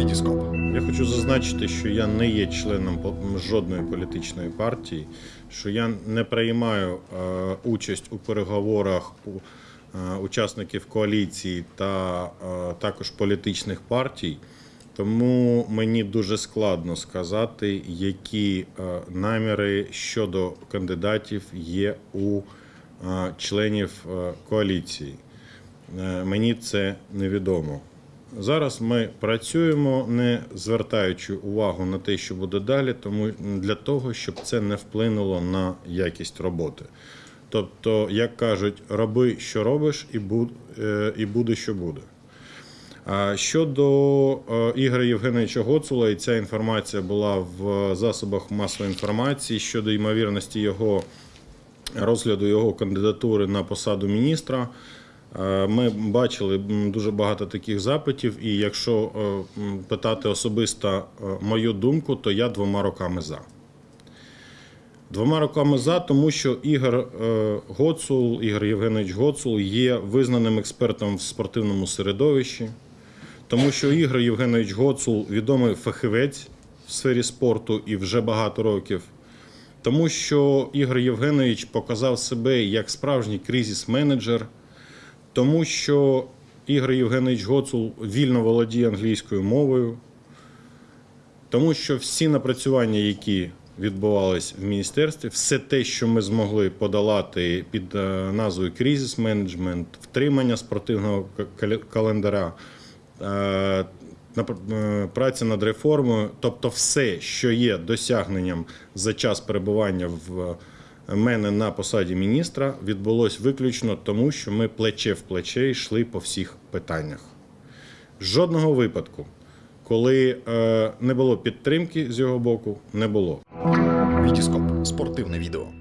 Вітіскоп. Я хочу зазначити, що я не є членом жодної політичної партії, що я не приймаю е, участь у переговорах у е, учасників коаліції та е, також політичних партій. Тому мені дуже складно сказати, які наміри щодо кандидатів є у членів коаліції. Мені це невідомо. Зараз ми працюємо, не звертаючи увагу на те, що буде далі, тому для того, щоб це не вплинуло на якість роботи. Тобто, як кажуть, роби, що робиш, і буде, що буде. Щодо е, Ігоря Євгеновича Гоцула, і ця інформація була в засобах масової інформації щодо ймовірності його розгляду його кандидатури на посаду міністра. Е, Ми бачили дуже багато таких запитів, і якщо е, питати особисто е, мою думку, то я двома роками за. Двома роками за, тому що Ігор Гоцул, Ігор Євгенович Гоцул є визнаним експертом в спортивному середовищі, тому що Ігор Євгенович Гоцул відомий фахівець в сфері спорту і вже багато років. Тому що Ігор Євгенович показав себе як справжній кризис-менеджер, тому що Ігор Євгенович Гоцул вільно володіє англійською мовою, тому що всі напрацювання, які відбувались в міністерстві, все те, що ми змогли подолати під е, назвою кризис менеджмент, втримання спортивного календаря, е, е, праця над реформою, тобто все, що є досягненням за час перебування в мене на посаді міністра, відбулось виключно тому, що ми плече в плече йшли по всіх питаннях. Жодного випадку, коли е, не було підтримки з його боку, не було. Вітіскоп. Спортивне відео.